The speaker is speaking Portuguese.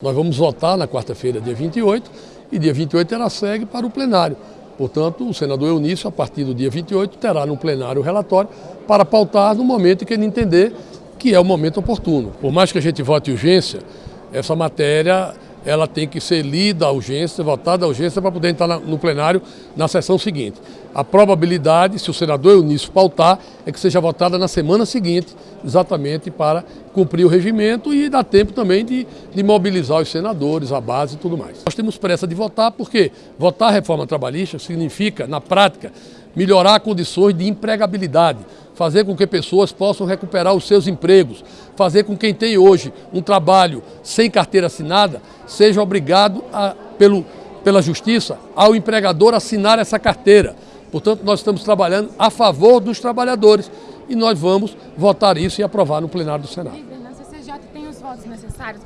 Nós vamos votar na quarta-feira, dia 28, e dia 28 ela segue para o plenário. Portanto, o senador Eunício, a partir do dia 28, terá no plenário o relatório para pautar no momento que ele entender que é o momento oportuno. Por mais que a gente vote urgência, essa matéria ela tem que ser lida à urgência, votada à urgência para poder entrar no plenário na sessão seguinte. A probabilidade, se o senador Eunício pautar, é que seja votada na semana seguinte, exatamente para cumprir o regimento e dar tempo também de, de mobilizar os senadores, a base e tudo mais. Nós temos pressa de votar porque votar a reforma trabalhista significa, na prática, melhorar condições de empregabilidade, fazer com que pessoas possam recuperar os seus empregos, fazer com que quem tem hoje um trabalho sem carteira assinada seja obrigado a, pelo, pela justiça ao empregador assinar essa carteira. Portanto, nós estamos trabalhando a favor dos trabalhadores e nós vamos votar isso e aprovar no plenário do Senado. Tem os votos necessários?